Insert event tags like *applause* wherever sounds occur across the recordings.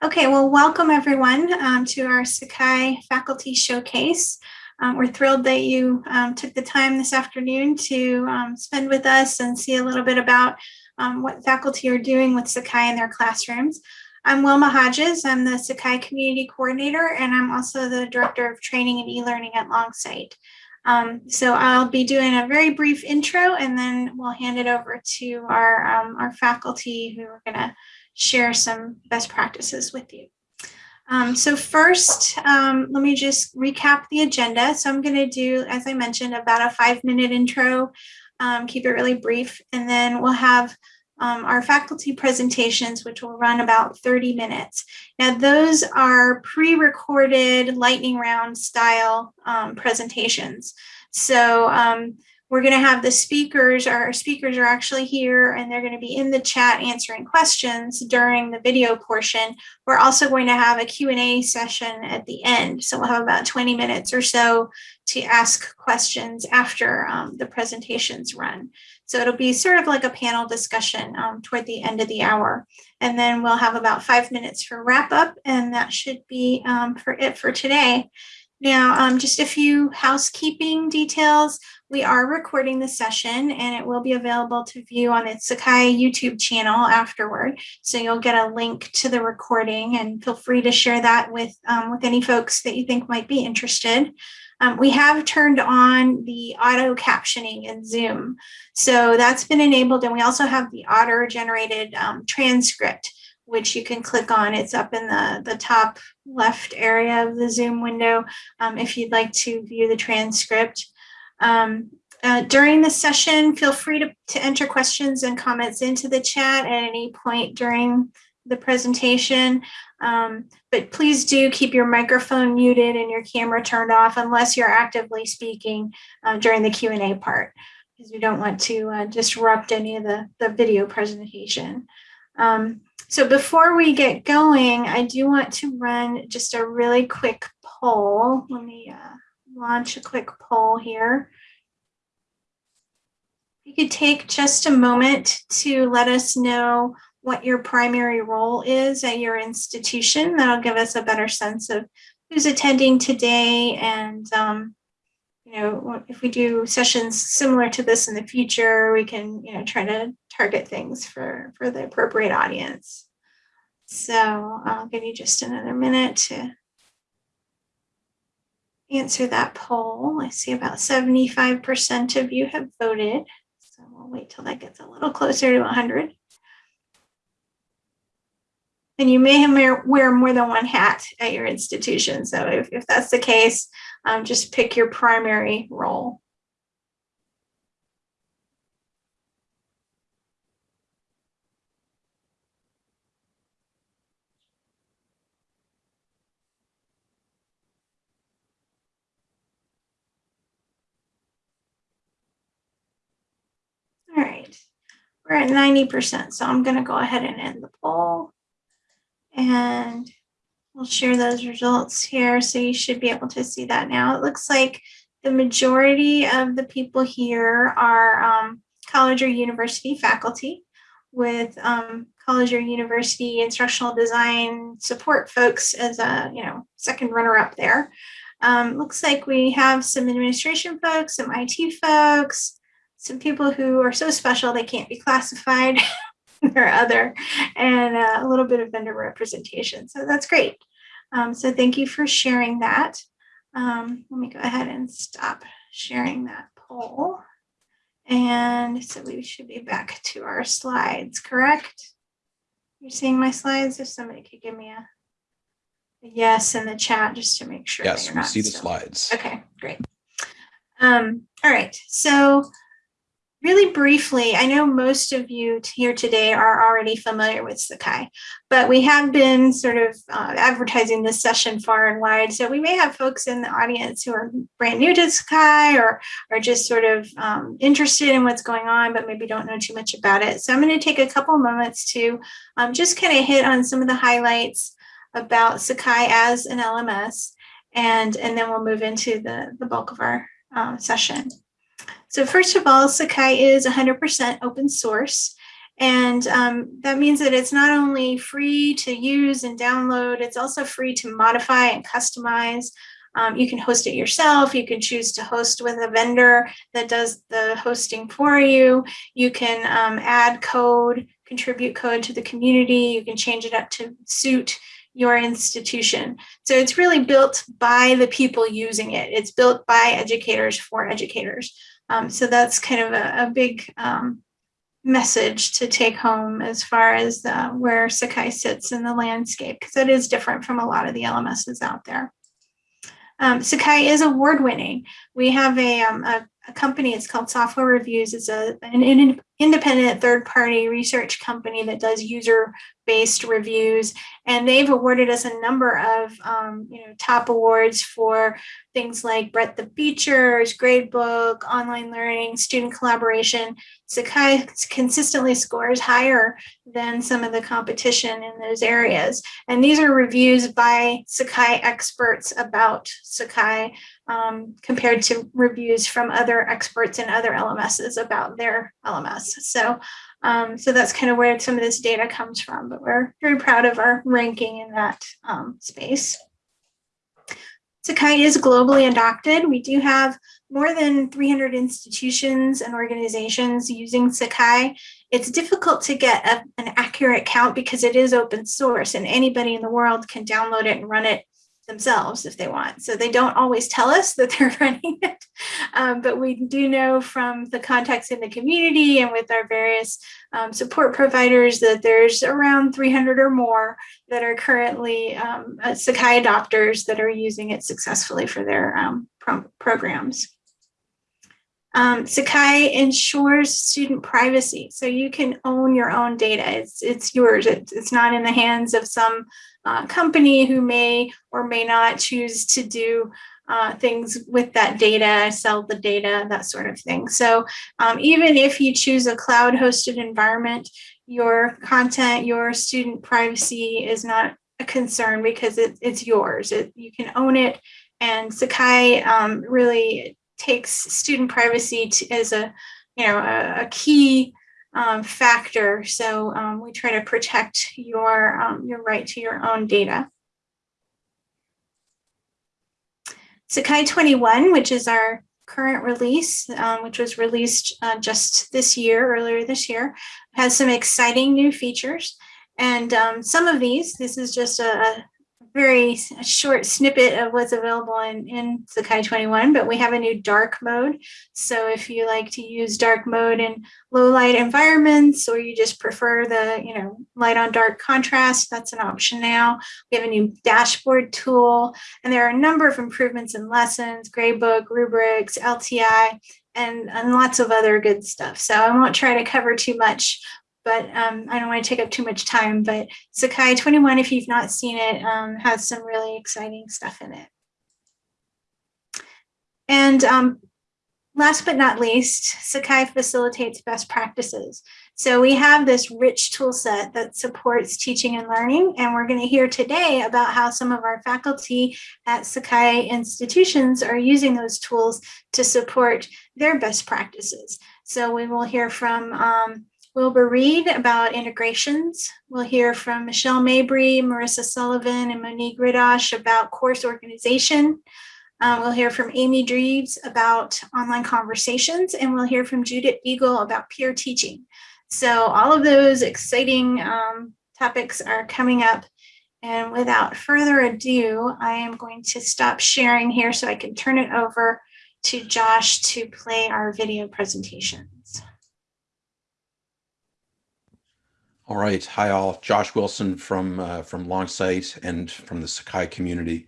Okay, well, welcome everyone um, to our Sakai Faculty Showcase. Um, we're thrilled that you um, took the time this afternoon to um, spend with us and see a little bit about um, what faculty are doing with Sakai in their classrooms. I'm Wilma Hodges. I'm the Sakai Community Coordinator, and I'm also the Director of Training and E-Learning at Longsight. Um, so I'll be doing a very brief intro, and then we'll hand it over to our, our faculty who are going to share some best practices with you. Um, so first, um, let me just recap the agenda. So I'm going to do, as I mentioned, about a five minute intro, um, keep it really brief, and then we'll have um, our faculty presentations, which will run about 30 minutes. Now, those are pre-recorded lightning round style um, presentations. So um, we're going to have the speakers, our speakers are actually here and they're going to be in the chat answering questions during the video portion. We're also going to have a Q&A session at the end. So we'll have about 20 minutes or so to ask questions after um, the presentations run. So it'll be sort of like a panel discussion um, toward the end of the hour. And then we'll have about five minutes for wrap up and that should be um, for it for today. Now, um, just a few housekeeping details. We are recording the session and it will be available to view on the Sakai YouTube channel afterward. So you'll get a link to the recording and feel free to share that with, um, with any folks that you think might be interested. Um, we have turned on the auto captioning in Zoom. So that's been enabled and we also have the auto generated um, transcript which you can click on. It's up in the, the top left area of the Zoom window um, if you'd like to view the transcript. Um, uh, during the session, feel free to, to enter questions and comments into the chat at any point during the presentation. Um, but please do keep your microphone muted and your camera turned off unless you're actively speaking uh, during the Q&A part because we don't want to uh, disrupt any of the, the video presentation. Um, so before we get going, I do want to run just a really quick poll. Let me uh, launch a quick poll here. You could take just a moment to let us know what your primary role is at your institution. That'll give us a better sense of who's attending today and um, you know, if we do sessions similar to this in the future, we can, you know, try to target things for, for the appropriate audience. So I'll give you just another minute to answer that poll. I see about 75% of you have voted. So we'll wait till that gets a little closer to 100. And you may wear more than one hat at your institution. So if, if that's the case, um, just pick your primary role. All right, we're at 90%, so I'm gonna go ahead and end the poll. And we'll share those results here. So you should be able to see that now. It looks like the majority of the people here are um, college or university faculty with um, college or university instructional design support folks as a you know second runner up there. Um, looks like we have some administration folks, some IT folks, some people who are so special they can't be classified *laughs* or other, and uh, a little bit of vendor representation. So that's great. Um, so thank you for sharing that. Um, let me go ahead and stop sharing that poll. And so we should be back to our slides, correct? You're seeing my slides? If somebody could give me a, a yes in the chat just to make sure. Yes, we see the slides. Okay, great. Um, all right, so really briefly, I know most of you here today are already familiar with Sakai, but we have been sort of uh, advertising this session far and wide. So we may have folks in the audience who are brand new to Sakai or are just sort of um, interested in what's going on, but maybe don't know too much about it. So I'm going to take a couple moments to um, just kind of hit on some of the highlights about Sakai as an LMS, and, and then we'll move into the, the bulk of our um, session. So first of all, Sakai is 100% open source. And um, that means that it's not only free to use and download, it's also free to modify and customize. Um, you can host it yourself. You can choose to host with a vendor that does the hosting for you. You can um, add code, contribute code to the community. You can change it up to suit your institution. So it's really built by the people using it. It's built by educators for educators. Um, so that's kind of a, a big um, message to take home as far as uh, where Sakai sits in the landscape, because it is different from a lot of the LMSs out there. Um, Sakai is award winning. We have a, um, a, a, company, it's called Software Reviews. It's a, an, independent third party research company that does user based reviews. And they've awarded us a number of um, you know top awards for things like breadth of features gradebook online learning student collaboration. Sakai consistently scores higher than some of the competition in those areas. And these are reviews by sakai experts about sakai um, compared to reviews from other experts in other lms's about their lms so um, so that's kind of where some of this data comes from, but we're very proud of our ranking in that um, space. Sakai is globally adopted. We do have more than 300 institutions and organizations using Sakai. It's difficult to get a, an accurate count because it is open source and anybody in the world can download it and run it themselves if they want. So they don't always tell us that *laughs* they're running it, um, but we do know from the context in the community and with our various um, support providers that there's around 300 or more that are currently um, uh, Sakai adopters that are using it successfully for their um, pro programs. Um, Sakai ensures student privacy, so you can own your own data. It's, it's yours. It's, it's not in the hands of some uh, company who may or may not choose to do uh, things with that data, sell the data, that sort of thing. So um, even if you choose a cloud hosted environment, your content, your student privacy is not a concern because it, it's yours. It, you can own it. And Sakai um, really takes student privacy to, as a, you know, a, a key um, factor. So um, we try to protect your, um, your right to your own data. Sakai 21, which is our current release, um, which was released uh, just this year, earlier this year, has some exciting new features. And um, some of these, this is just a, very short snippet of what's available in, in Sakai 21, but we have a new dark mode. So if you like to use dark mode in low light environments, or you just prefer the, you know, light on dark contrast, that's an option now. We have a new dashboard tool, and there are a number of improvements in lessons, gradebook, rubrics, LTI, and, and lots of other good stuff. So I won't try to cover too much, but um, I don't want to take up too much time. But Sakai 21, if you've not seen it, um, has some really exciting stuff in it. And um, last but not least, Sakai facilitates best practices. So we have this rich tool set that supports teaching and learning, and we're going to hear today about how some of our faculty at Sakai institutions are using those tools to support their best practices. So we will hear from um, Wilbur Reed about integrations. We'll hear from Michelle Mabry, Marissa Sullivan, and Monique Ridosh about course organization. Um, we'll hear from Amy Dreves about online conversations, and we'll hear from Judith Eagle about peer teaching. So all of those exciting um, topics are coming up. And without further ado, I am going to stop sharing here so I can turn it over to Josh to play our video presentation. All right. Hi, all. Josh Wilson from uh, from Longsight and from the Sakai community.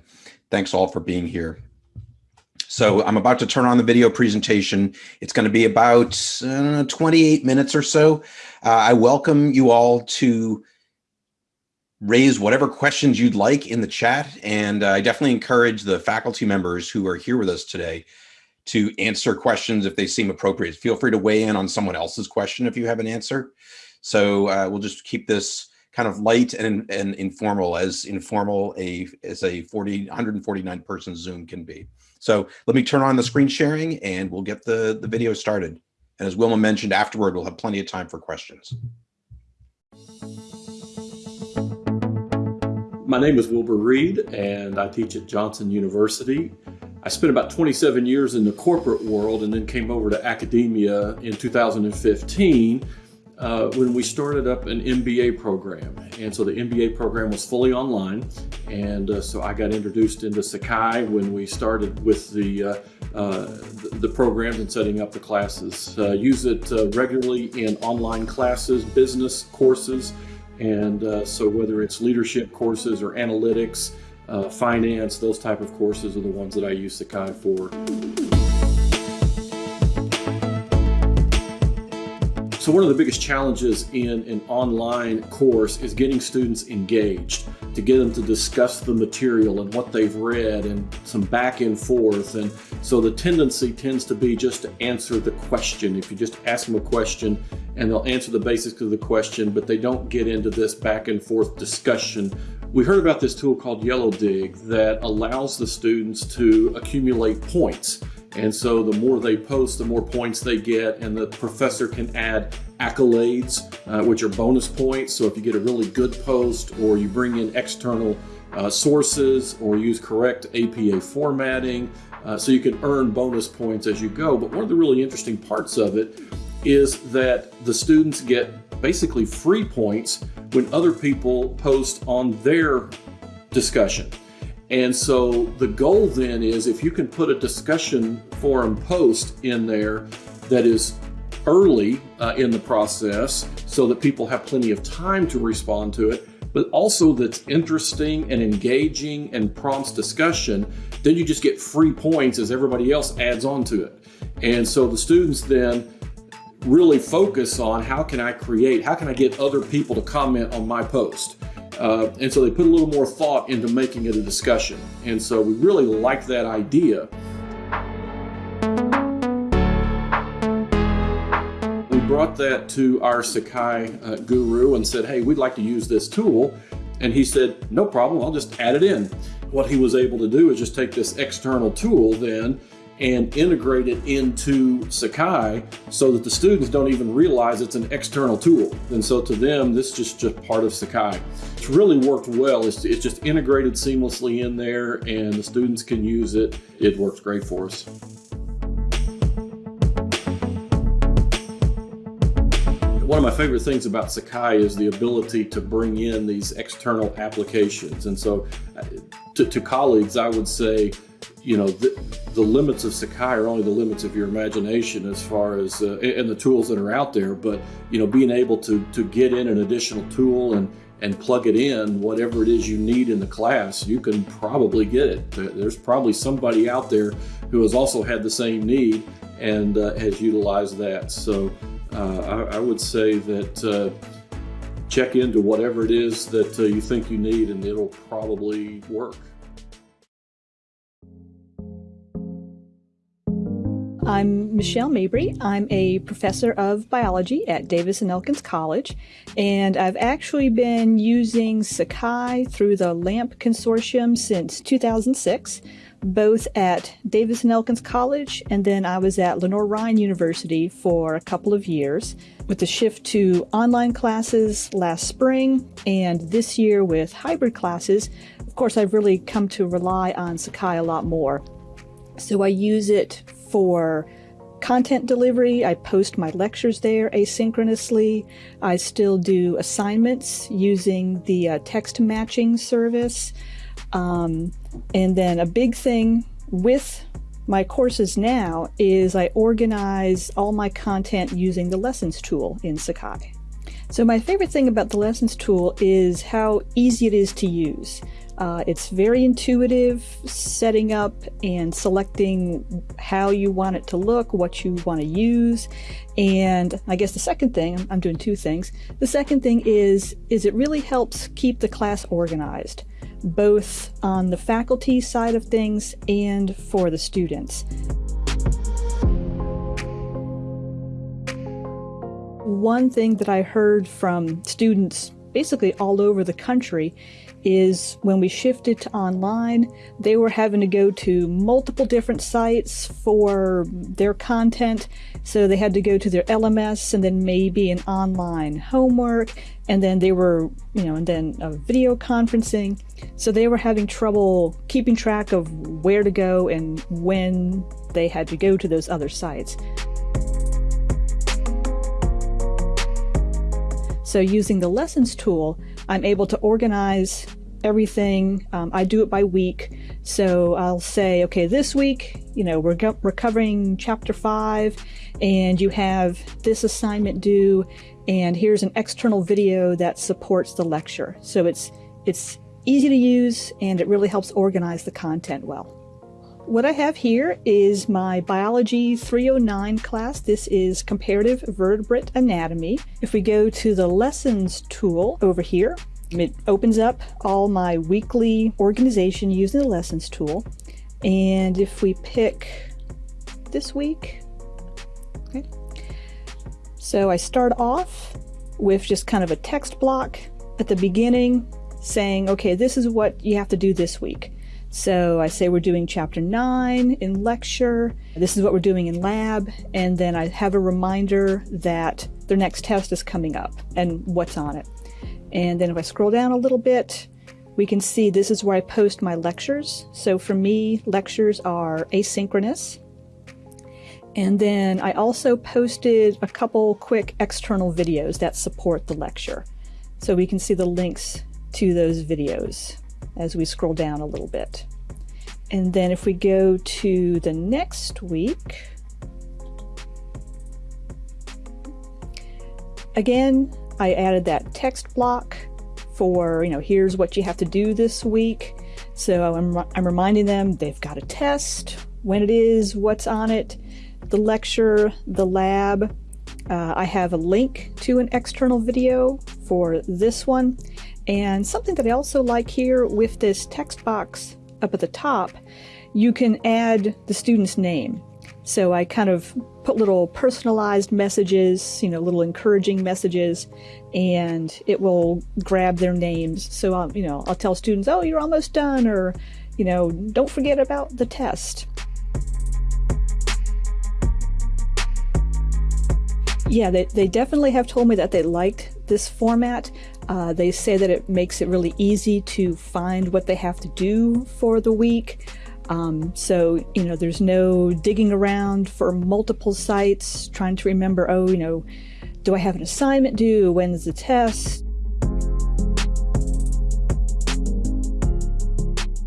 Thanks all for being here. So I'm about to turn on the video presentation. It's going to be about uh, 28 minutes or so. Uh, I welcome you all to raise whatever questions you'd like in the chat. And uh, I definitely encourage the faculty members who are here with us today to answer questions if they seem appropriate. Feel free to weigh in on someone else's question if you have an answer. So uh, we'll just keep this kind of light and, and informal as informal a as a 40 149 person zoom can be. So let me turn on the screen sharing and we'll get the the video started. And as wilma mentioned afterward we'll have plenty of time for questions. My name is wilbur reed and i teach at johnson university. I spent about 27 years in the corporate world and then came over to academia in 2015 uh, when we started up an MBA program. And so the MBA program was fully online. And uh, so I got introduced into Sakai when we started with the, uh, uh the programs and setting up the classes. Uh, use it uh, regularly in online classes, business courses. And so whether it's leadership courses or analytics, finance, those type of courses are the ones that I use Sakai for. So one of the biggest challenges in an online course is getting students engaged, to get them to discuss the material and what they've read and some back and forth. And so the tendency tends to be just to answer the question. If you just ask them a question and they'll answer the basics of the question, but they don't get into this back and forth discussion we heard about this tool called Yellowdig that allows the students to accumulate points. And so the more they post, the more points they get, and the professor can add accolades, uh, which are bonus points. So if you get a really good post, or you bring in external uh, sources, or use correct APA formatting, uh, so you can earn bonus points as you go. But one of the really interesting parts of it is that the students get basically free points when other people post on their discussion. And so the goal then is if you can put a discussion forum post in there that is early uh, in the process so that people have plenty of time to respond to it, but also that's interesting and engaging and prompts discussion, then you just get free points as everybody else adds on to it. And so the students then really focus on how can I create, how can I get other people to comment on my post? Uh, and so they put a little more thought into making it a discussion. And so we really like that idea. We brought that to our Sakai uh, guru and said, hey, we'd like to use this tool. And he said, no problem, I'll just add it in. What he was able to do is just take this external tool then and integrate it into Sakai so that the students don't even realize it's an external tool. And so to them, this is just, just part of Sakai. It's really worked well. It's, it's just integrated seamlessly in there and the students can use it. It works great for us. One of my favorite things about Sakai is the ability to bring in these external applications. And so uh, to, to colleagues, I would say, you know, the, the, limits of Sakai are only the limits of your imagination as far as, uh, and the tools that are out there, but, you know, being able to, to get in an additional tool and, and plug it in, whatever it is you need in the class, you can probably get it. There's probably somebody out there who has also had the same need and uh, has utilized that. So uh, I, I, would say that uh, check into whatever it is that uh, you think you need and it'll probably work. I'm Michelle Mabry. I'm a professor of biology at Davis and Elkins College, and I've actually been using Sakai through the LAMP consortium since 2006, both at Davis and Elkins College, and then I was at Lenoir-Rhyne University for a couple of years, with the shift to online classes last spring, and this year with hybrid classes. Of course, I've really come to rely on Sakai a lot more. So I use it for content delivery. I post my lectures there asynchronously. I still do assignments using the uh, text matching service. Um, and then a big thing with my courses now is I organize all my content using the lessons tool in Sakai. So my favorite thing about the lessons tool is how easy it is to use. Uh, it's very intuitive, setting up and selecting how you want it to look, what you want to use. And I guess the second thing, I'm doing two things. The second thing is, is it really helps keep the class organized, both on the faculty side of things and for the students. One thing that I heard from students basically all over the country is when we shifted to online, they were having to go to multiple different sites for their content. So they had to go to their LMS and then maybe an online homework. And then they were, you know, and then a video conferencing. So they were having trouble keeping track of where to go and when they had to go to those other sites. So using the lessons tool, I'm able to organize everything. Um, I do it by week. So I'll say, okay, this week, you know, we're, we're covering chapter five, and you have this assignment due, and here's an external video that supports the lecture. So it's it's easy to use, and it really helps organize the content well. What I have here is my Biology 309 class. This is Comparative Vertebrate Anatomy. If we go to the Lessons tool over here, it opens up all my weekly organization using the Lessons tool. And if we pick this week, okay, so I start off with just kind of a text block at the beginning saying, okay, this is what you have to do this week. So I say we're doing chapter nine in lecture. This is what we're doing in lab. And then I have a reminder that their next test is coming up and what's on it. And then if I scroll down a little bit, we can see this is where I post my lectures. So for me, lectures are asynchronous. And then I also posted a couple quick external videos that support the lecture. So we can see the links to those videos as we scroll down a little bit. And then if we go to the next week, again, I added that text block for, you know, here's what you have to do this week. So I'm, I'm reminding them they've got a test, when it is, what's on it, the lecture, the lab. Uh, I have a link to an external video for this one. And something that I also like here with this text box up at the top, you can add the student's name. So I kind of put little personalized messages, you know, little encouraging messages, and it will grab their names. So, I'll, you know, I'll tell students, oh, you're almost done, or, you know, don't forget about the test. Yeah, they, they definitely have told me that they liked this format. Uh, they say that it makes it really easy to find what they have to do for the week. Um, so, you know, there's no digging around for multiple sites, trying to remember, oh, you know, do I have an assignment due? When's the test?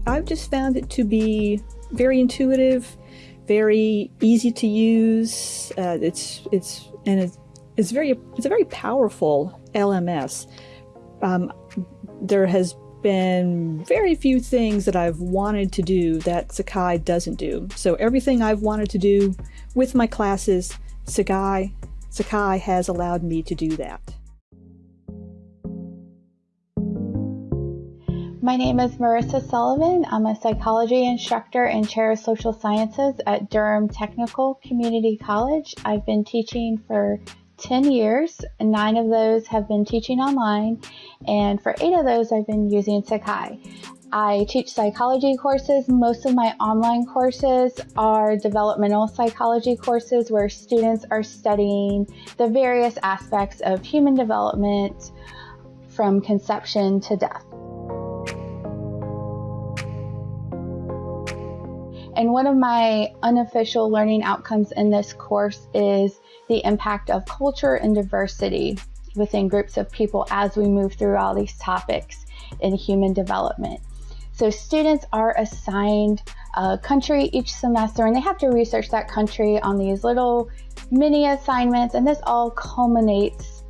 I've just found it to be very intuitive, very easy to use. Uh, it's it's and it's, it's very it's a very powerful LMS. Um, there has been very few things that I've wanted to do that Sakai doesn't do. So everything I've wanted to do with my classes, Sakai Sakai has allowed me to do that. My name is Marissa Sullivan. I'm a psychology instructor and chair of social sciences at Durham Technical Community College. I've been teaching for 10 years, nine of those have been teaching online, and for eight of those, I've been using Sakai. I teach psychology courses. Most of my online courses are developmental psychology courses where students are studying the various aspects of human development from conception to death. And one of my unofficial learning outcomes in this course is the impact of culture and diversity within groups of people as we move through all these topics in human development. So students are assigned a country each semester and they have to research that country on these little mini assignments and this all culminates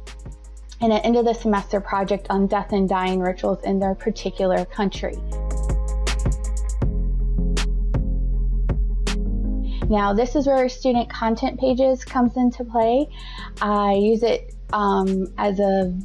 in an end of the semester project on death and dying rituals in their particular country. Now this is where student content pages comes into play. I use it um, as a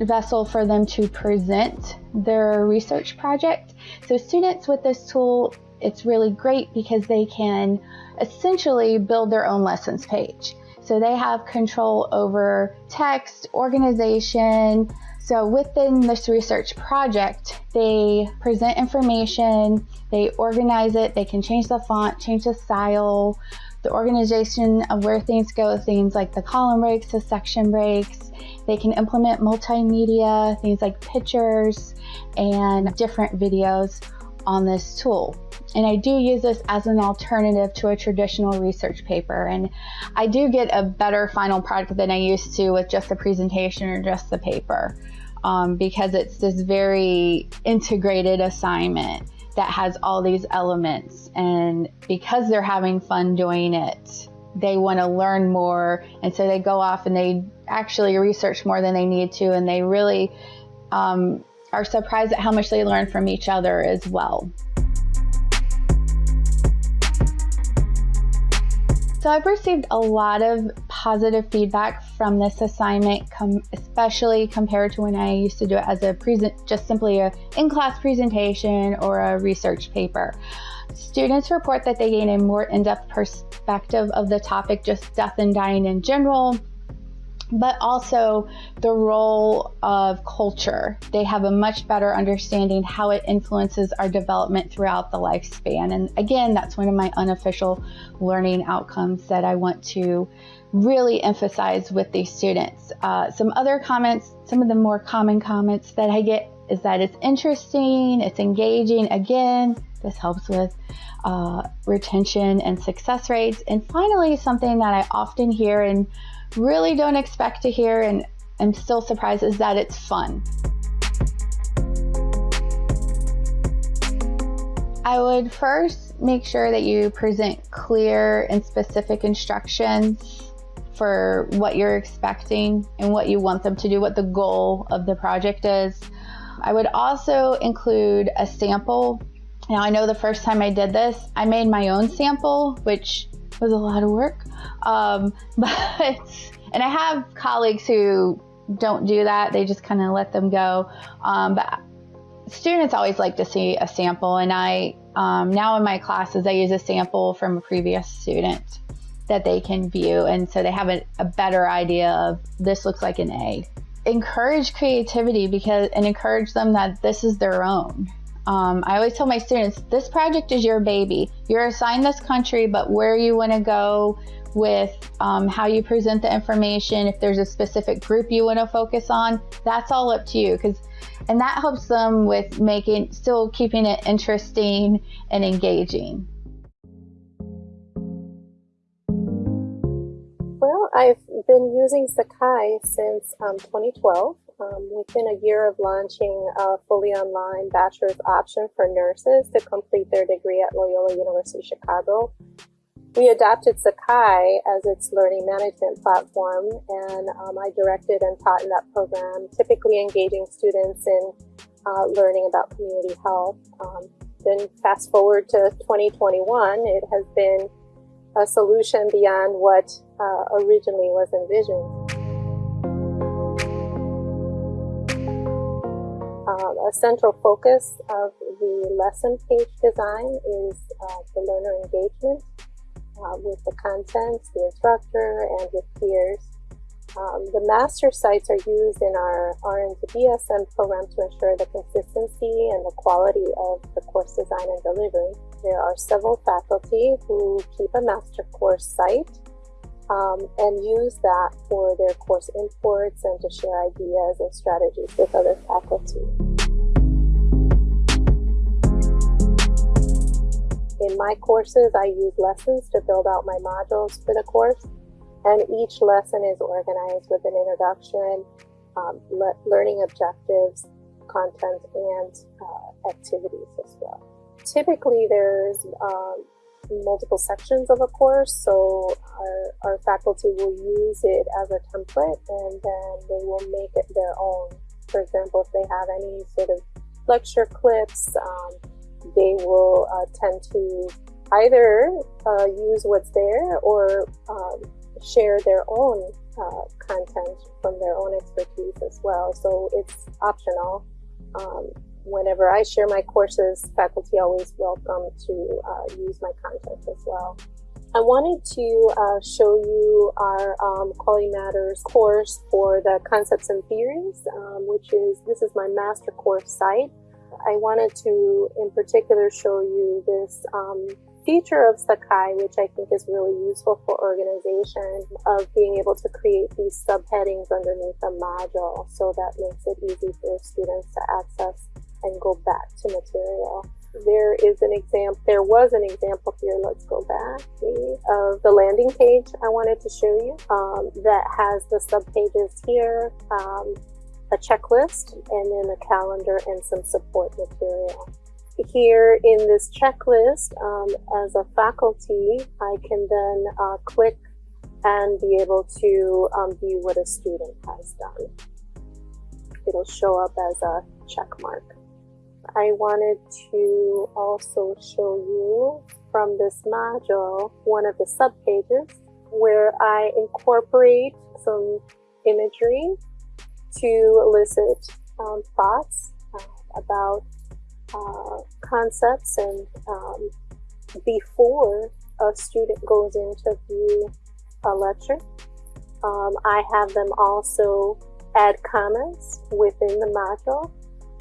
vessel for them to present their research project. So students with this tool, it's really great because they can essentially build their own lessons page. So they have control over text, organization, So within this research project, they present information, they organize it, they can change the font, change the style, the organization of where things go, things like the column breaks, the section breaks. They can implement multimedia, things like pictures and different videos on this tool. And I do use this as an alternative to a traditional research paper. And I do get a better final product than I used to with just the presentation or just the paper um, because it's this very integrated assignment that has all these elements. And because they're having fun doing it, they want to learn more. And so they go off and they actually research more than they need to. And they really um, are surprised at how much they learn from each other as well. So I've received a lot of positive feedback from this assignment, com especially compared to when I used to do it as a present, just simply a in-class presentation or a research paper. Students report that they gain a more in-depth perspective of the topic, just death and dying in general, but also the role of culture. They have a much better understanding how it influences our development throughout the lifespan. And again, that's one of my unofficial learning outcomes that I want to really emphasize with these students. Uh, some other comments, some of the more common comments that I get is that it's interesting, it's engaging. Again, this helps with uh, retention and success rates. And finally, something that I often hear and really don't expect to hear and I'm still surprised is that it's fun. I would first make sure that you present clear and specific instructions for what you're expecting and what you want them to do, what the goal of the project is. I would also include a sample. Now, I know the first time I did this, I made my own sample, which was a lot of work. Um, *laughs* but, and I have colleagues who don't do that. They just kind of let them go. Um, but students always like to see a sample. And I, um, now in my classes, I use a sample from a previous student that they can view. And so they have a, a better idea of this looks like an A. Encourage creativity because, and encourage them that this is their own. Um, I always tell my students, this project is your baby. You're assigned this country, but where you want to go with um, how you present the information, if there's a specific group you want to focus on, that's all up to you. Because, and that helps them with making, still keeping it interesting and engaging. Well, I've been using Sakai since um, 2012 um, within a year of launching a fully online bachelor's option for nurses to complete their degree at Loyola University Chicago. We adopted Sakai as its learning management platform, and um, I directed and taught in that program, typically engaging students in uh, learning about community health. Um, then fast forward to 2021, it has been a solution beyond what uh, originally was envisioned. A central focus of the lesson page design is uh, the learner engagement uh, with the content, the instructor, and with peers. Um, the master sites are used in our RN to BSN program to ensure the consistency and the quality of the course design and delivery. There are several faculty who keep a master course site um, and use that for their course imports and to share ideas and strategies with other faculty. In my courses, I use lessons to build out my modules for the course, and each lesson is organized with an introduction, um, le learning objectives, content, and uh, activities as well. Typically, there's um, multiple sections of a course. So our, our faculty will use it as a template and then they will make it their own. For example, if they have any sort of lecture clips, um, they will uh, tend to either uh, use what's there or um, share their own uh, content from their own expertise as well. So it's optional. Um, whenever I share my courses, faculty always welcome to uh, use my content as well. I wanted to uh, show you our um, Quality Matters course for the Concepts and Theories, um, which is, this is my master course site. I wanted to, in particular, show you this um, feature of Sakai, which I think is really useful for organization, of being able to create these subheadings underneath a module. So that makes it easy for students to access and go back to material. There is an example, there was an example here, let's go back, maybe, of the landing page I wanted to show you um, that has the subpages here, um, a checklist, and then a calendar and some support material here in this checklist, um, as a faculty, I can then uh, click and be able to um, view what a student has done. It'll show up as a check mark. I wanted to also show you from this module one of the subpages where I incorporate some imagery to elicit um, thoughts uh, about uh, concepts and um, before a student goes in to view a lecture. Um, I have them also add comments within the module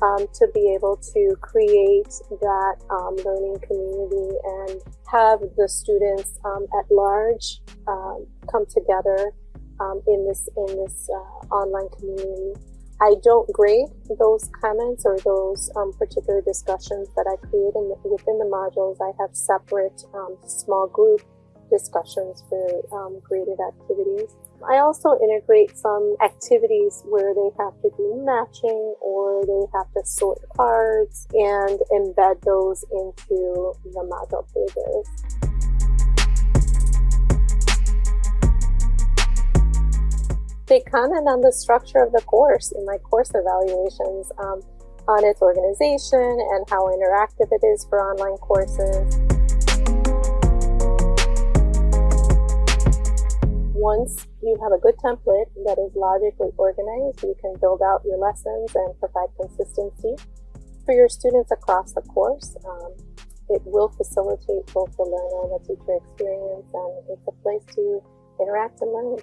um, to be able to create that um, learning community and have the students um, at large um, come together um, in this in this uh, online community I don't grade those comments or those um, particular discussions that I create in the, within the modules. I have separate um, small group discussions for um, graded activities. I also integrate some activities where they have to do matching or they have to sort cards and embed those into the module pages. They comment on the structure of the course in my course evaluations um, on its organization and how interactive it is for online courses. Once you have a good template that is logically organized, you can build out your lessons and provide consistency for your students across the course. Um, it will facilitate both the learner and the teacher experience, and it's a place to interact and learn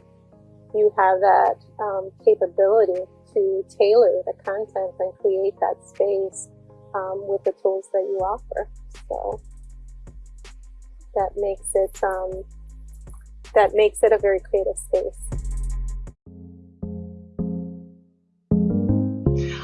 you have that um, capability to tailor the content and create that space um, with the tools that you offer. So that makes it um, that makes it a very creative space.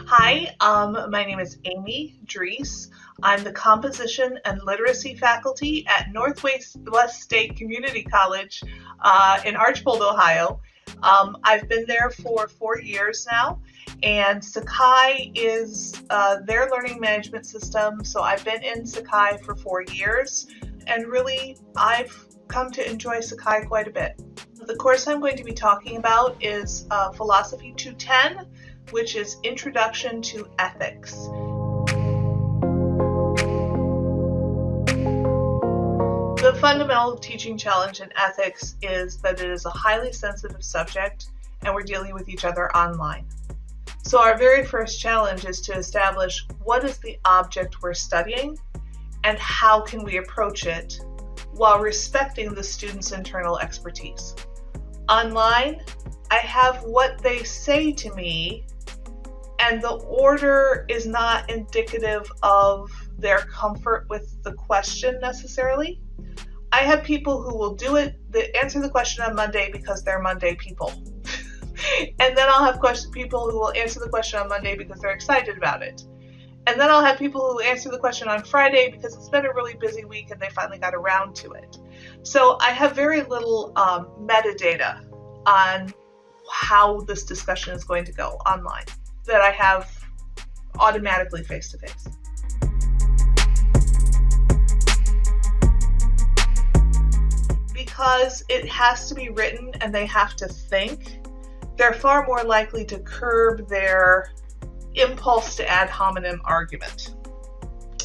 Hi, um, my name is Amy Dries. I'm the Composition and Literacy faculty at Northwest West State Community College uh, in Archbold, Ohio. Um, I've been there for four years now, and Sakai is uh, their learning management system. So I've been in Sakai for four years, and really I've come to enjoy Sakai quite a bit. The course I'm going to be talking about is uh, Philosophy 210, which is Introduction to Ethics. The fundamental teaching challenge in ethics is that it is a highly sensitive subject and we're dealing with each other online. So our very first challenge is to establish what is the object we're studying and how can we approach it while respecting the student's internal expertise. Online, I have what they say to me and the order is not indicative of their comfort with the question necessarily. I have people who will do it, they answer the question on Monday because they're Monday people. *laughs* and then I'll have question, people who will answer the question on Monday because they're excited about it. And then I'll have people who answer the question on Friday because it's been a really busy week and they finally got around to it. So I have very little um, metadata on how this discussion is going to go online that I have automatically face to face. Because it has to be written and they have to think, they're far more likely to curb their impulse to ad hominem argument.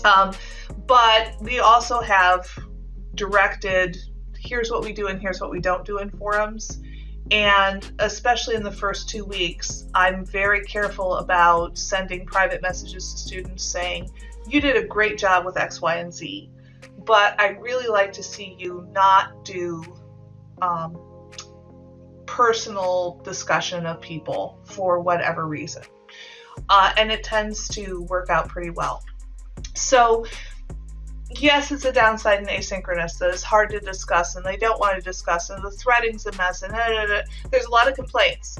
Um, but we also have directed here's what we do and here's what we don't do in forums. And especially in the first two weeks, I'm very careful about sending private messages to students saying, you did a great job with X, Y, and Z. but I really like to see you not do um, personal discussion of people for whatever reason. Uh, and it tends to work out pretty well. So, yes, it's a downside in asynchronous that it's hard to discuss and they don't want to discuss, and the threading's a mess, and da, da, da. there's a lot of complaints.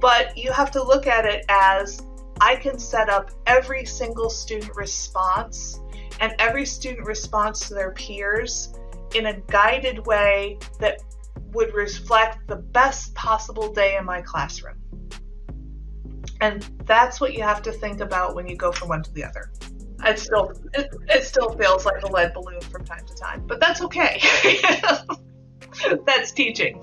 But you have to look at it as I can set up every single student response and every student responds to their peers in a guided way that would reflect the best possible day in my classroom. And that's what you have to think about when you go from one to the other. It still it, it still feels like a lead balloon from time to time, but that's okay. *laughs* that's teaching.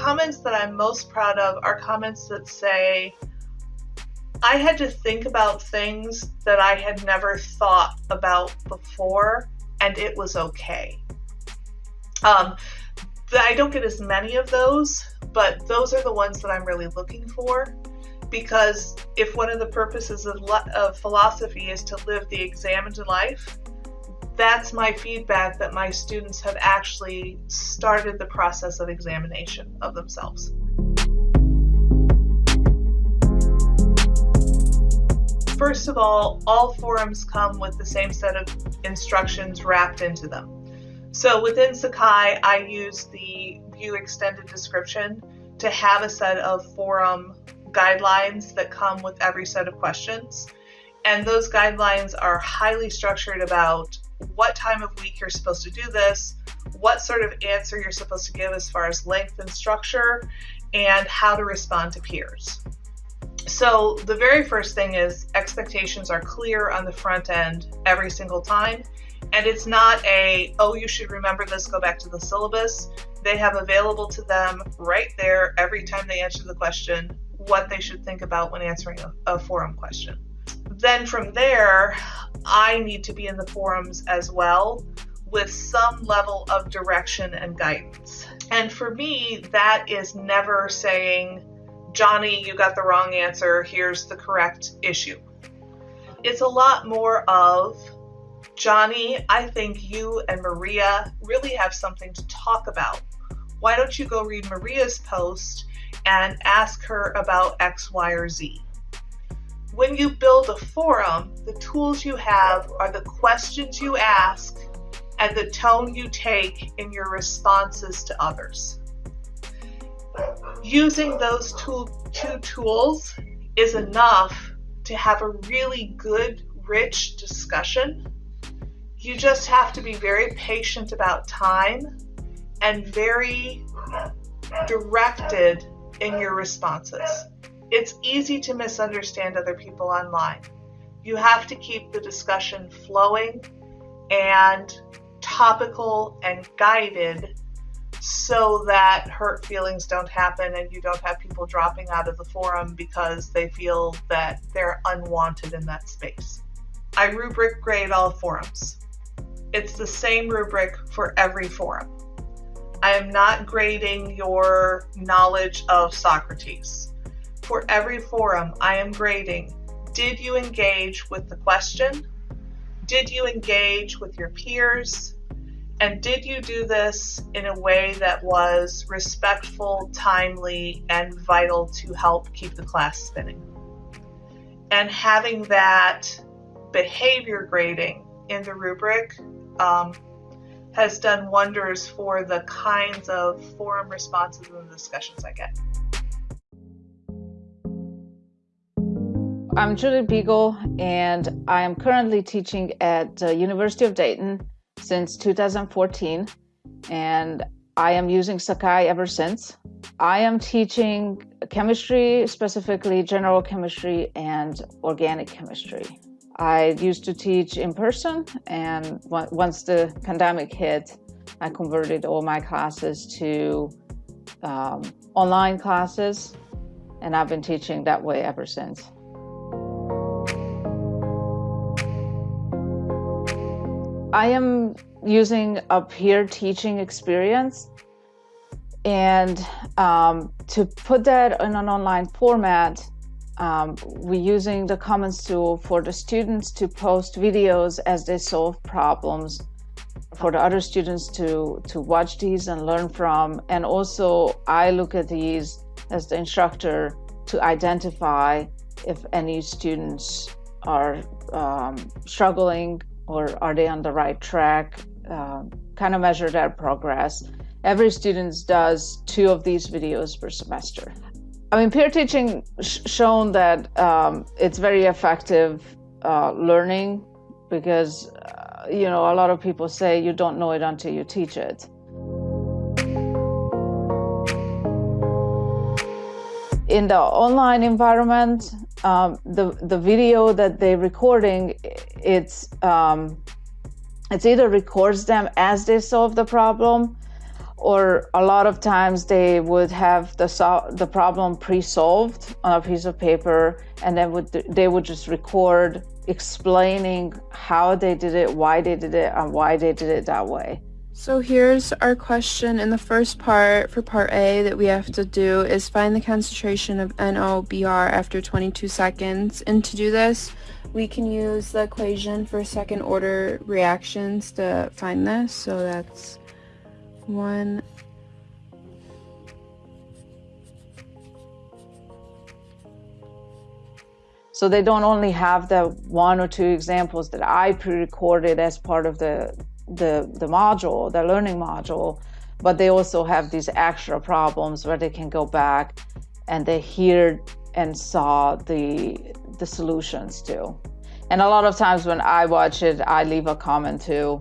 comments that I'm most proud of are comments that say, I had to think about things that I had never thought about before, and it was okay. Um, I don't get as many of those, but those are the ones that I'm really looking for. Because if one of the purposes of, of philosophy is to live the examined life, that's my feedback that my students have actually started the process of examination of themselves. First of all, all forums come with the same set of instructions wrapped into them. So within Sakai, I use the view extended description to have a set of forum guidelines that come with every set of questions. And those guidelines are highly structured about what time of week you're supposed to do this, what sort of answer you're supposed to give as far as length and structure, and how to respond to peers. So the very first thing is expectations are clear on the front end every single time. And it's not a, oh, you should remember this, go back to the syllabus. They have available to them right there every time they answer the question what they should think about when answering a, a forum question. Then from there, I need to be in the forums as well with some level of direction and guidance. And for me, that is never saying, Johnny, you got the wrong answer, here's the correct issue. It's a lot more of, Johnny, I think you and Maria really have something to talk about. Why don't you go read Maria's post and ask her about X, Y, or Z? When you build a forum, the tools you have are the questions you ask and the tone you take in your responses to others. Using those two, two tools is enough to have a really good, rich discussion. You just have to be very patient about time and very directed in your responses. It's easy to misunderstand other people online. You have to keep the discussion flowing and topical and guided so that hurt feelings don't happen and you don't have people dropping out of the forum because they feel that they're unwanted in that space. I rubric grade all forums. It's the same rubric for every forum. I am not grading your knowledge of Socrates for every forum, I am grading did you engage with the question? Did you engage with your peers? And did you do this in a way that was respectful, timely, and vital to help keep the class spinning? And having that behavior grading in the rubric um, has done wonders for the kinds of forum responses and discussions I get. I'm Judith Beagle, and I am currently teaching at the University of Dayton since 2014, and I am using Sakai ever since. I am teaching chemistry, specifically general chemistry and organic chemistry. I used to teach in person, and once the pandemic hit, I converted all my classes to um, online classes, and I've been teaching that way ever since. I am using a peer teaching experience and um, to put that in an online format um, we're using the Commons tool for the students to post videos as they solve problems for the other students to to watch these and learn from and also i look at these as the instructor to identify if any students are um, struggling or are they on the right track? Uh, kind of measure their progress. Every student does two of these videos per semester. I mean peer teaching sh- shown that um, it's very effective uh, learning because you know, a lot of people say you don't know it until you teach it. In the online environment, um, the the video that they're recording, it's um, it's either records them as they solve the problem, or a lot of times they would have the sol- the problem pre-solved on a piece of paper, and then would they would just record explaining how they did it, why they did it, and why they did it that way. So here's our question in the first part for part A that we have to do is find the concentration of NOBR after 22 seconds. And to do this, we can use the equation for second order reactions to find this. So that's 1 So they don't only have the one or two examples that I pre-recorded as part of the, the, the module, the learning module, but they also have these extra problems where they can go back and they hear and saw the, the solutions too. And a lot of times when I watch it, I leave a comment too.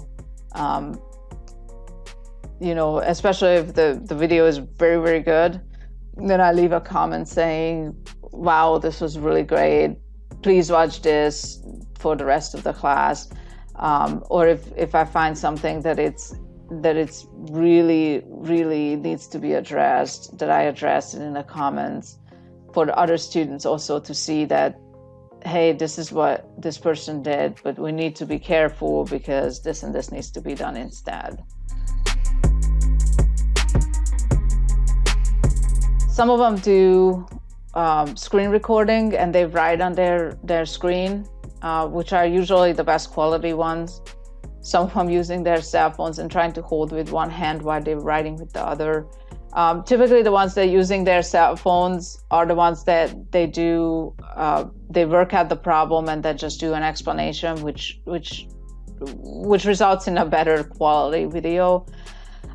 Um, you know, especially if the, the video is very, very good, then I leave a comment saying, wow, this was really great please watch this for the rest of the class. Um, or if, if I find something that it's that it's really, really needs to be addressed, that I address it in the comments for other students also to see that, hey, this is what this person did, but we need to be careful because this and this needs to be done instead. Some of them do um, screen recording and they write on their, their screen, uh, which are usually the best quality ones. Some of them using their cell phones and trying to hold with one hand while they're writing with the other. Um, typically, the ones that are using their cell phones are the ones that they do, uh, they work out the problem and then just do an explanation, which, which, which results in a better quality video.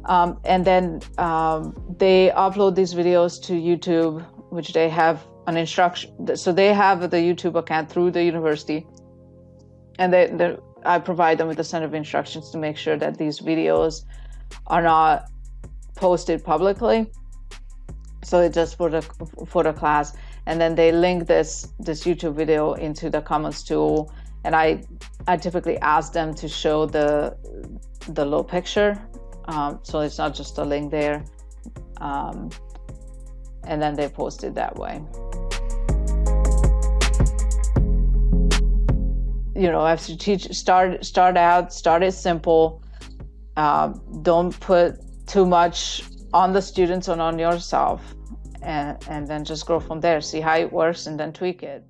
Um, and then um, they upload these videos to YouTube which they have an instruction. So they have the YouTube account through the university, and they, I provide them with a set of instructions to make sure that these videos are not posted publicly. So it's just for the for the class, and then they link this this YouTube video into the comments tool, and I I typically ask them to show the the low picture, um, so it's not just a link there. Um, and then they post it that way. You know, have to teach, start, start out, start it simple. Uh, don't put too much on the students and on yourself, and, and then just grow from there. See how it works and then tweak it.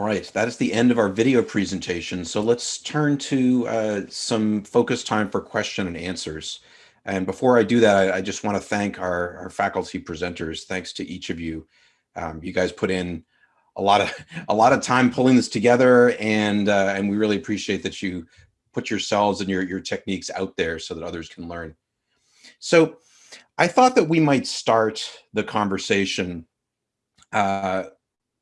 All right, that is the end of our video presentation. So let's turn to uh, some focus time for question and answers. And before I do that, I, I just want to thank our, our, faculty presenters. Thanks to each of you. Um, you guys put in a lot of a lot of time pulling this together, and uh, and we really appreciate that you put yourselves and your your techniques out there so that others can learn. So I thought that we might start the conversation uh,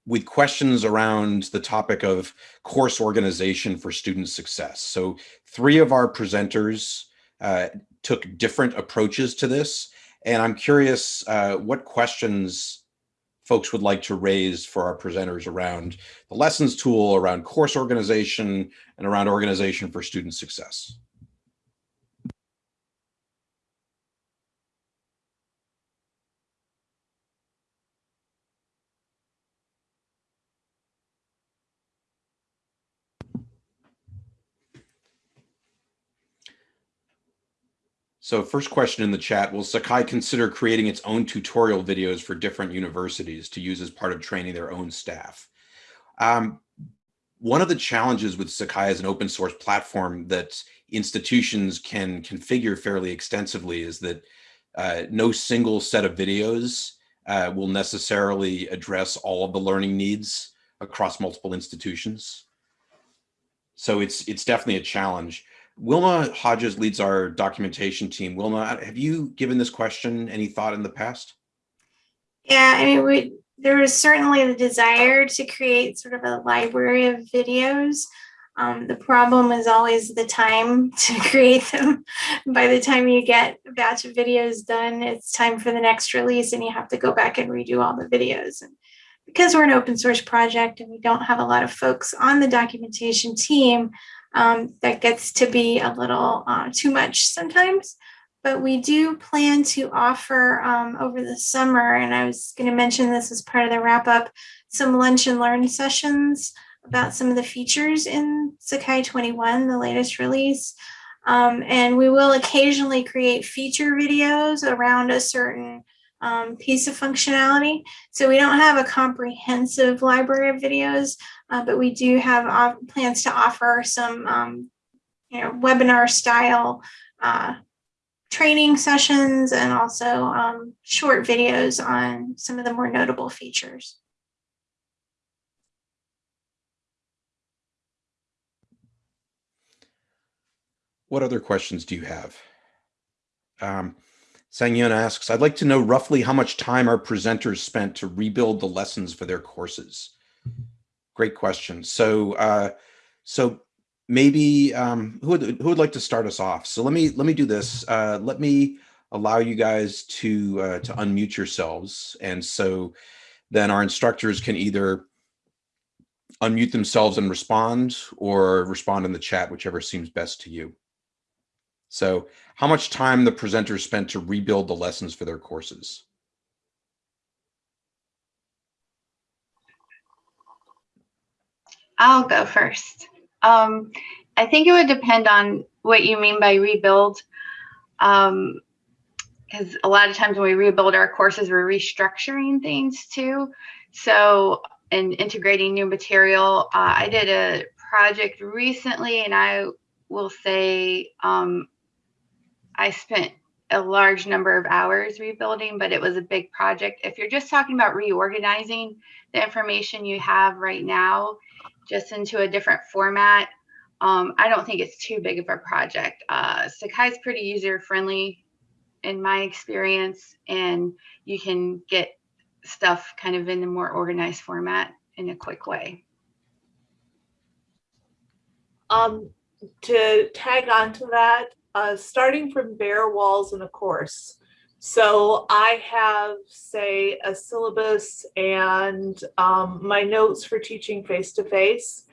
with questions around the topic of course organization for student success. So three of our presenters uh, took different approaches to this. And I'm curious uh, what questions folks would like to raise for our presenters around the lessons tool, around course organization, and around organization for student success. So first question in the chat, will Sakai consider creating its own tutorial videos for different universities to use as part of training their own staff? Um, one of the challenges with Sakai as an open source platform that institutions can configure fairly extensively is that uh, no single set of videos uh, will necessarily address all of the learning needs across multiple institutions. So it's it's definitely a challenge. Wilma Hodges leads our documentation team. Wilma, have you given this question any thought in the past? Yeah, I mean, we, there is certainly the desire to create sort of a library of videos. Um, the problem is always the time *laughs* to create them. By the time you get a batch of videos done, it's time for the next release and you have to go back and redo all the videos. And because we're an open source project and we don't have a lot of folks on the documentation team, um, that gets to be a little uh, too much sometimes. But we do plan to offer um, over the summer, and I was going to mention this as part of the wrap up, some lunch and learn sessions about some of the features in Sakai 21, the latest release. Um, and we will occasionally create feature videos around a certain um, piece of functionality. So we don't have a comprehensive library of videos, uh, but we do have uh, plans to offer some um, you know, webinar style uh, training sessions and also um, short videos on some of the more notable features. What other questions do you have? Um, Sangyun asks, I'd like to know roughly how much time our presenters spent to rebuild the lessons for their courses. Great question. So, uh, so maybe um, who would who would like to start us off? So let me let me do this. Uh, let me allow you guys to uh, to unmute yourselves, and so then our instructors can either unmute themselves and respond, or respond in the chat, whichever seems best to you. So how much time the presenters spent to rebuild the lessons for their courses? I'll go first. Um, I think it would depend on what you mean by rebuild. Um, because a lot of times when we rebuild our courses, we're restructuring things too. So, and integrating new material. Uh, I did a project recently, and I will say um, I spent a large number of hours rebuilding, but it was a big project. If you're just talking about reorganizing the information you have right now just into a different format, um, I don't think it's too big of a project. Uh, Sakai is pretty user friendly in my experience, and you can get stuff kind of in a more organized format in a quick way. Um, to tag on to that, uh, starting from bare walls in a course. So I have, say, a syllabus and um, my notes for teaching face-to-face. -face.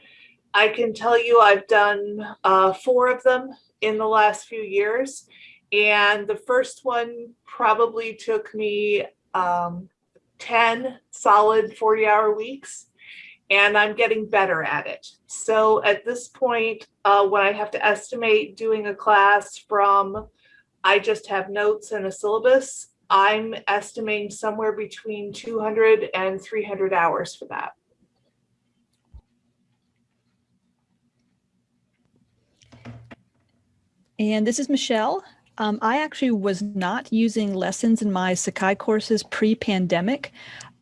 I can tell you I've done uh, four of them in the last few years. And the first one probably took me um, 10 solid 40 hour weeks and I'm getting better at it. So at this point, uh, when I have to estimate doing a class from, I just have notes and a syllabus, I'm estimating somewhere between 200 and 300 hours for that. And this is Michelle. Um, I actually was not using lessons in my Sakai courses pre-pandemic.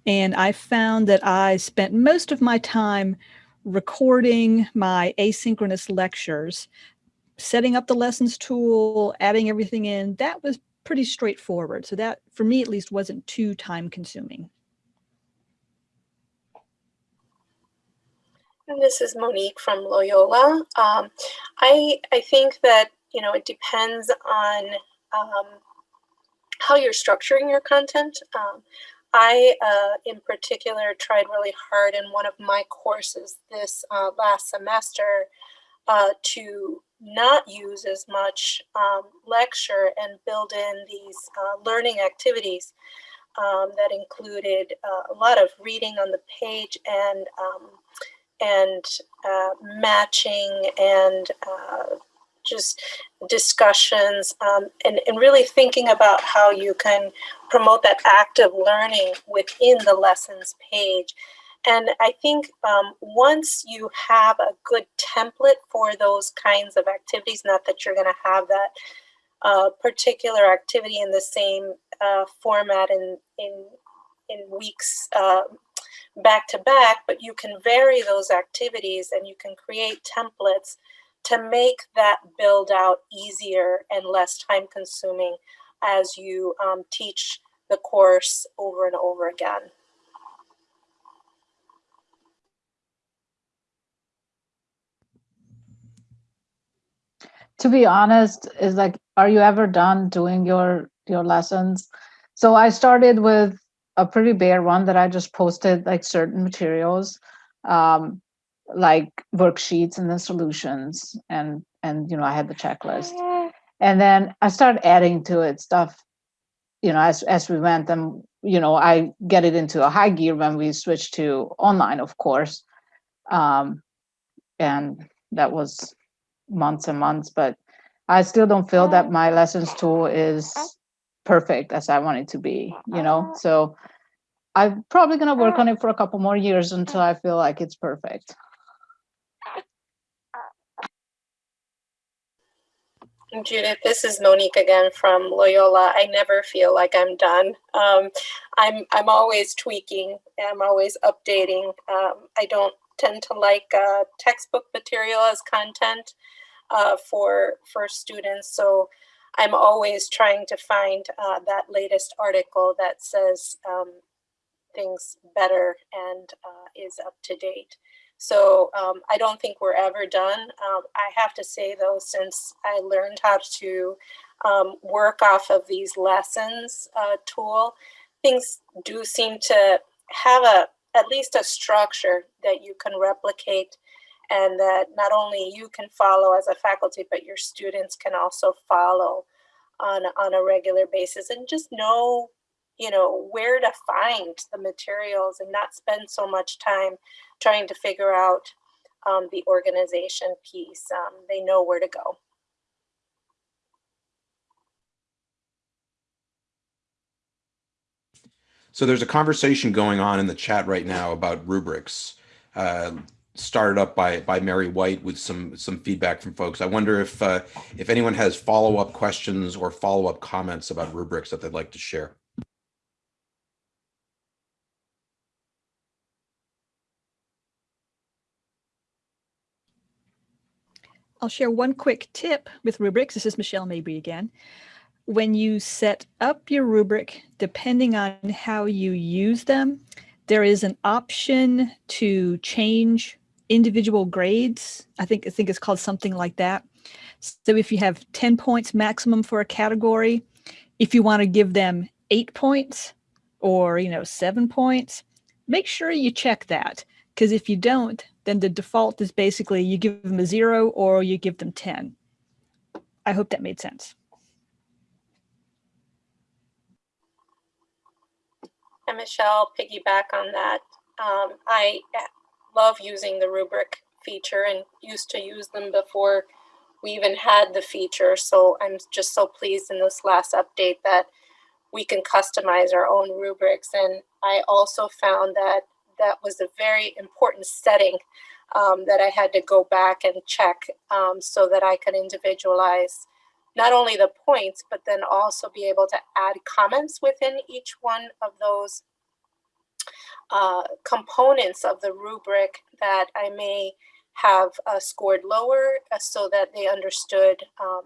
And I found that I spent most of my time recording my asynchronous lectures, setting up the lessons tool, adding everything in. That was pretty straightforward. So that, for me at least, wasn't too time consuming. And this is Monique from Loyola. Um, I, I think that, you know, it depends on um, how you're structuring your content. Um, I, uh, in particular, tried really hard in one of my courses this uh, last semester uh, to not use as much um, lecture and build in these uh, learning activities um, that included uh, a lot of reading on the page and um, and uh, matching and just discussions um, and, and really thinking about how you can promote that active learning within the lessons page. And I think um, once you have a good template for those kinds of activities, not that you're going to have that uh, particular activity in the same uh, format in, in, in weeks uh, back to back, but you can vary those activities and you can create templates to make that build out easier and less time consuming as you um, teach the course over and over again. To be honest, is like, are you ever done doing your your lessons? So I started with a pretty bare one that I just posted like certain materials. Um, like worksheets and the solutions and and you know i had the checklist and then i started adding to it stuff you know as as we went and you know i get it into a high gear when we switched to online of course um and that was months and months but i still don't feel that my lessons tool is perfect as i want it to be you know so i'm probably going to work on it for a couple more years until i feel like it's perfect Judith, this is Monique again from Loyola. I never feel like I'm done. Um, I'm I'm always tweaking. I'm always updating. Um, I don't tend to like uh, textbook material as content uh, for for students, so I'm always trying to find uh, that latest article that says um, things better and uh, is up to date. So um, I don't think we're ever done. Um, I have to say though, since I learned how to um, work off of these lessons uh, tool, things do seem to have a at least a structure that you can replicate and that not only you can follow as a faculty, but your students can also follow on, on a regular basis and just know you know, where to find the materials and not spend so much time trying to figure out um, the organization piece. Um, they know where to go. So there's a conversation going on in the chat right now about rubrics. Uh, started up by by Mary White with some some feedback from folks. I wonder if uh, if anyone has follow up questions or follow up comments about rubrics that they'd like to share. I'll share one quick tip with rubrics. This is Michelle Mabry again. When you set up your rubric, depending on how you use them, there is an option to change individual grades. I think I think it's called something like that. So if you have 10 points maximum for a category, if you want to give them eight points or you know seven points, make sure you check that because if you don't, then the default is basically you give them a zero or you give them 10. I hope that made sense. And Michelle, piggyback on that. Um, I love using the rubric feature and used to use them before we even had the feature. So I'm just so pleased in this last update that we can customize our own rubrics. And I also found that that was a very important setting um, that I had to go back and check um, so that I could individualize not only the points, but then also be able to add comments within each one of those uh, components of the rubric that I may have uh, scored lower uh, so that they understood um,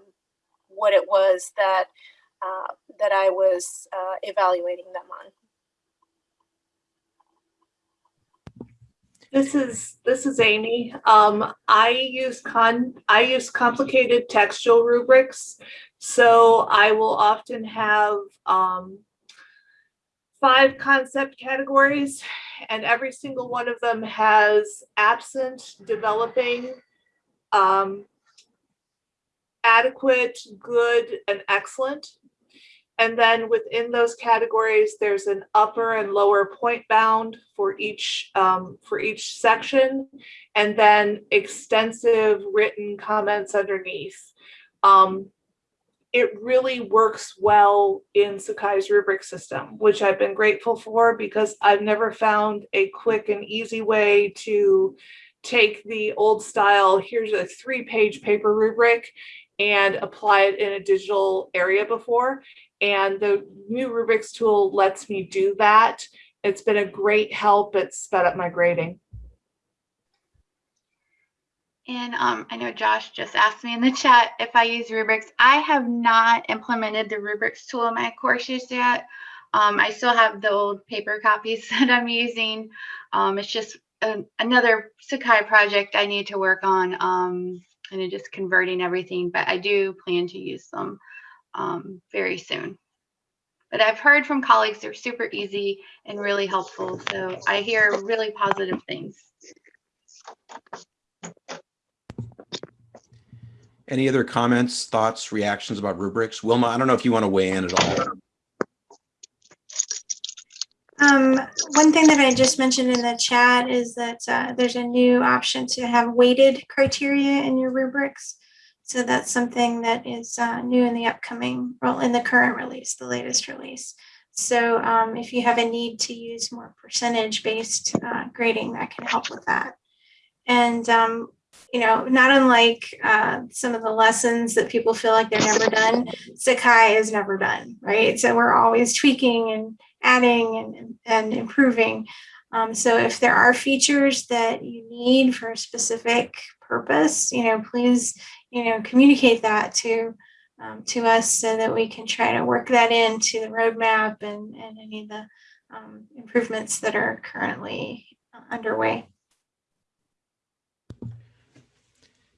what it was that uh, that I was uh, evaluating them on. This is this is Amy. Um, I use con I use complicated textual rubrics, so I will often have um, five concept categories, and every single one of them has absent, developing, um, adequate, good, and excellent. And then within those categories, there's an upper and lower point bound for each um, for each section, and then extensive written comments underneath. Um, it really works well in Sakai's rubric system, which I've been grateful for because I've never found a quick and easy way to take the old style, here's a three page paper rubric and apply it in a digital area before. And the new rubrics tool lets me do that. It's been a great help. It's sped up my grading. And um, I know Josh just asked me in the chat if I use rubrics. I have not implemented the rubrics tool in my courses yet. Um, I still have the old paper copies *laughs* that I'm using. Um, it's just a, another Sakai project I need to work on um, and just converting everything, but I do plan to use them um, very soon. But I've heard from colleagues they're super easy and really helpful. So I hear really positive things. Any other comments, thoughts, reactions about rubrics? Wilma, I don't know if you want to weigh in at all. Um, one thing that I just mentioned in the chat is that uh, there's a new option to have weighted criteria in your rubrics. So that's something that is uh, new in the upcoming, well, in the current release, the latest release. So um, if you have a need to use more percentage-based uh, grading, that can help with that. And um, you know, not unlike uh, some of the lessons that people feel like they're never done, Sakai is never done, right? So we're always tweaking and adding and, and improving. Um, so if there are features that you need for a specific purpose, you know, please, you know, communicate that to um, to us so that we can try to work that into the roadmap and, and any of the um, improvements that are currently uh, underway.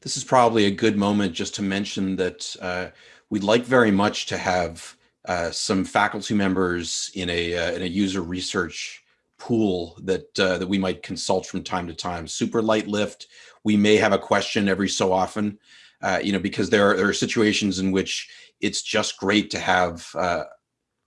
This is probably a good moment just to mention that uh, we'd like very much to have uh, some faculty members in a uh, in a user research pool that uh, that we might consult from time to time. Super light lift. We may have a question every so often, uh, you know, because there are, there are situations in which it's just great to have uh,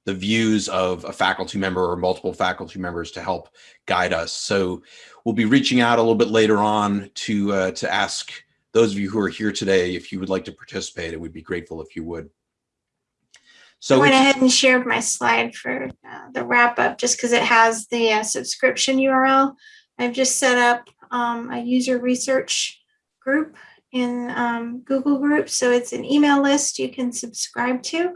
the views of a faculty member or multiple faculty members to help guide us. So we'll be reaching out a little bit later on to uh, to ask those of you who are here today, if you would like to participate, it would be grateful if you would. So I went ahead and shared my slide for uh, the wrap up just because it has the uh, subscription URL. I've just set up um, a user research group in um, Google Groups. So it's an email list you can subscribe to.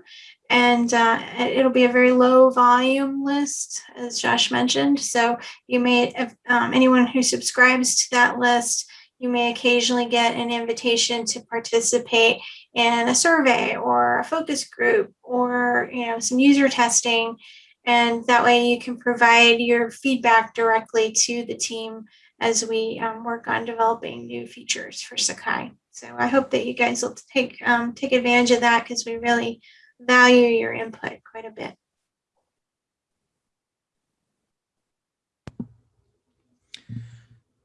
And uh, it'll be a very low volume list, as Josh mentioned. So you may, um, anyone who subscribes to that list you may occasionally get an invitation to participate in a survey or a focus group or you know some user testing and that way you can provide your feedback directly to the team as we um, work on developing new features for Sakai. So I hope that you guys will take um, take advantage of that because we really value your input quite a bit.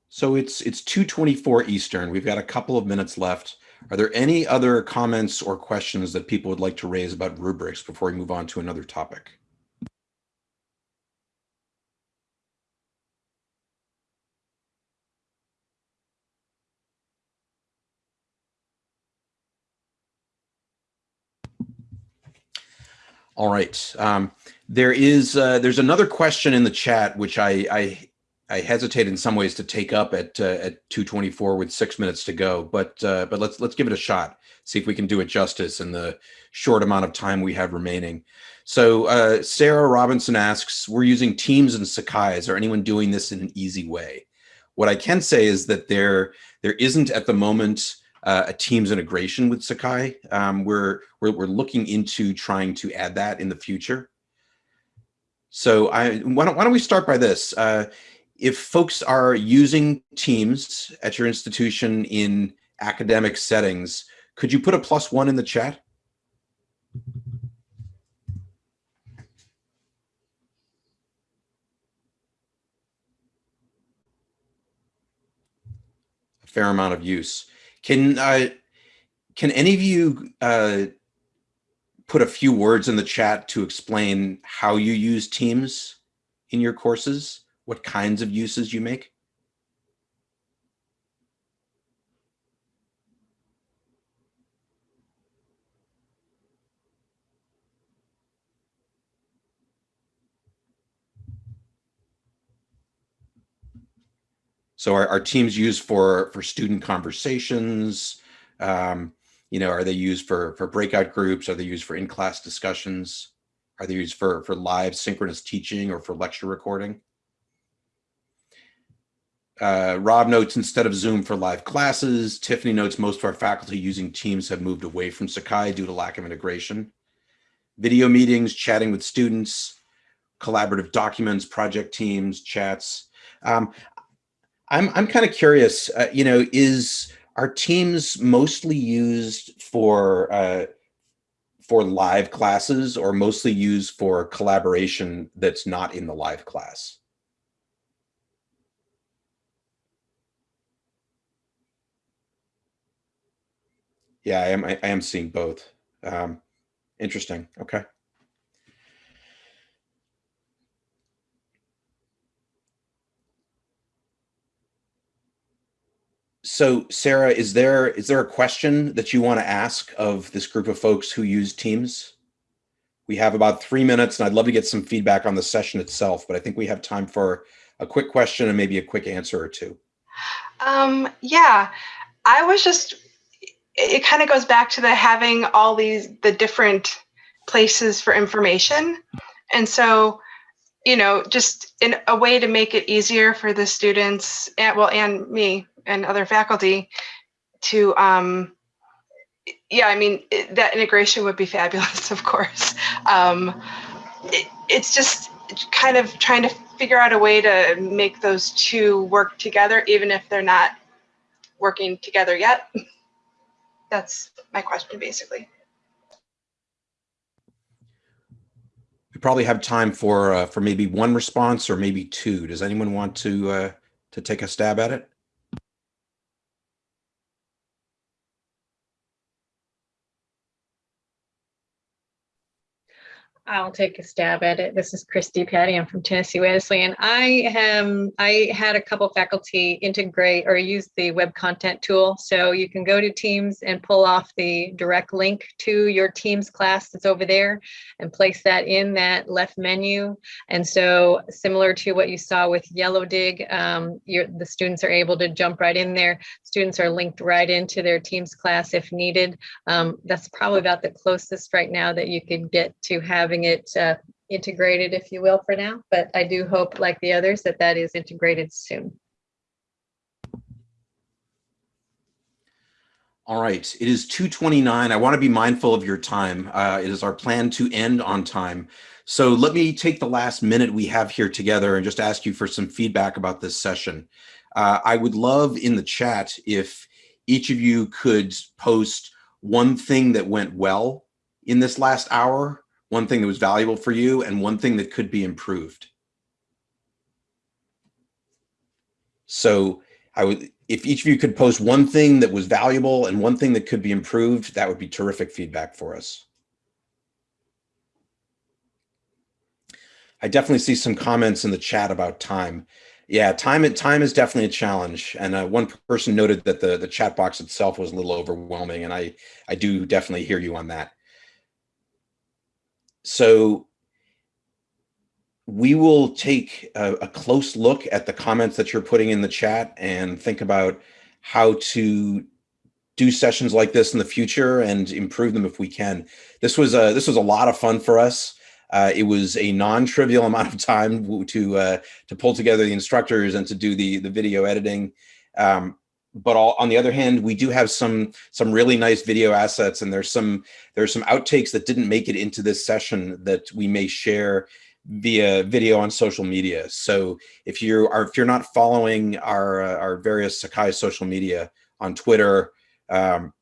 So it's it's 224 Eastern. We've got a couple of minutes left. Are there any other comments or questions that people would like to raise about rubrics before we move on to another topic? All right. Um, there is uh, there's another question in the chat which I, I I hesitate in some ways to take up at uh, at 224 with six minutes to go, but uh, but let's let's give it a shot. See if we can do it justice in the short amount of time we have remaining. So uh, Sarah Robinson asks, we're using Teams and Sakai. Is there anyone doing this in an easy way? What I can say is that there there isn't at the moment uh, a Teams integration with Sakai. Um, we're, we're we're looking into trying to add that in the future. So I why don't why don't we start by this? Uh, if folks are using Teams at your institution in academic settings, could you put a plus one in the chat? A fair amount of use. Can uh, can any of you uh, put a few words in the chat to explain how you use Teams in your courses, what kinds of uses you make? So are, are teams used for for student conversations? Um, you know, are they used for for breakout groups? Are they used for in-class discussions? Are they used for for live synchronous teaching or for lecture recording? Uh, Rob notes instead of Zoom for live classes, Tiffany notes most of our faculty using Teams have moved away from Sakai due to lack of integration. Video meetings, chatting with students, collaborative documents, project teams, chats. Um, I'm I'm kind of curious. Uh, you know, is are Teams mostly used for uh, for live classes, or mostly used for collaboration that's not in the live class? Yeah, I am. I, am seeing both. Um, interesting. Okay. So Sarah, is there is there a question that you want to ask of this group of folks who use Teams? We have about three minutes and I'd love to get some feedback on the session itself, but I think we have time for a quick question and maybe a quick answer or two. Um, yeah, I was just, it kind of goes back to the having all these, the different places for information. And so, you know, just in a way to make it easier for the students and well, and me and other faculty to, um, yeah, I mean, it, that integration would be fabulous, *laughs* of course. Um, it, it's just kind of trying to figure out a way to make those two work together, even if they're not working together yet. *laughs* That's my question, basically. We probably have time for uh, for maybe one response or maybe two. Does anyone want to uh, to take a stab at it? I'll take a stab at it. This is Christy Patty. I'm from Tennessee Wesleyan. I am I had a couple faculty integrate or use the web content tool. So you can go to Teams and pull off the direct link to your Teams class that's over there and place that in that left menu. And so similar to what you saw with Yellowdig, um, the students are able to jump right in there. Students are linked right into their Teams class if needed. Um, that's probably about the closest right now that you could get to having it uh, integrated, if you will, for now. But I do hope, like the others, that that is integrated soon. All right, it is 2.29. I want to be mindful of your time. Uh, it is our plan to end on time. So let me take the last minute we have here together and just ask you for some feedback about this session. Uh, I would love in the chat if each of you could post one thing that went well in this last hour, one thing that was valuable for you, and one thing that could be improved. So I would, if each of you could post one thing that was valuable and one thing that could be improved, that would be terrific feedback for us. I definitely see some comments in the chat about time. Yeah, time time is definitely a challenge. And uh, one person noted that the the chat box itself was a little overwhelming, and I I do definitely hear you on that. So we will take a, a, close look at the comments that you're putting in the chat and think about how to do sessions like this in the future and improve them if we can. This was a this was a lot of fun for us. Uh, it was a non-trivial *laughs* amount of time to uh, to pull together the instructors and to do the the video editing. Um, but all, on the other hand, we do have some some really nice video assets, and there's some there's some outtakes that didn't make it into this session that we may share via video on social media. So if you are if you're not following our uh, our various Sakai social media on Twitter, um,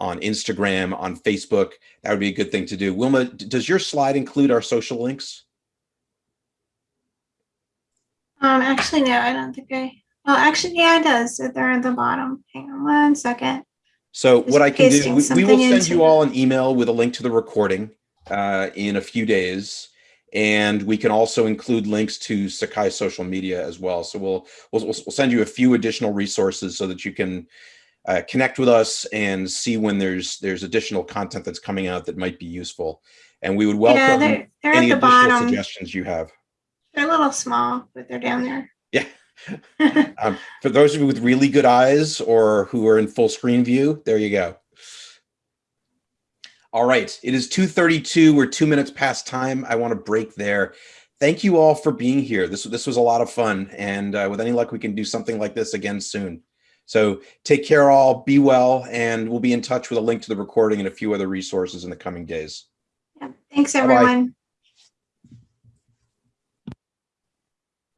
on Instagram, on Facebook, that would be a good thing to do. Wilma, does your slide include our social links? Um, actually, no, I don't think I. Well, actually, yeah, it does. They're at the bottom. Hang on one second. So Just what I can do, we, we will send you all an email with a link to the recording uh, in a few days. And we can also include links to Sakai social media as well. So we'll, we'll, we'll send you a few additional resources so that you can uh, connect with us and see when there's, there's additional content that's coming out that might be useful. And we would Yeah, welcome they're, they're any the additional bottom. suggestions you have. They're a little small, but they're down there. Yeah. *laughs* Um, for those of you with really good eyes or who are in full screen view, there you go. All right, it is 2.32, we're two minutes past time. I want to break there. Thank you all for being here. This, this was a lot of fun. And uh, with any luck, we can do something like this again soon. So take care all, be well, and we'll be in touch with a link to the recording and a few other resources in the coming days. Thanks, Bye-bye. everyone.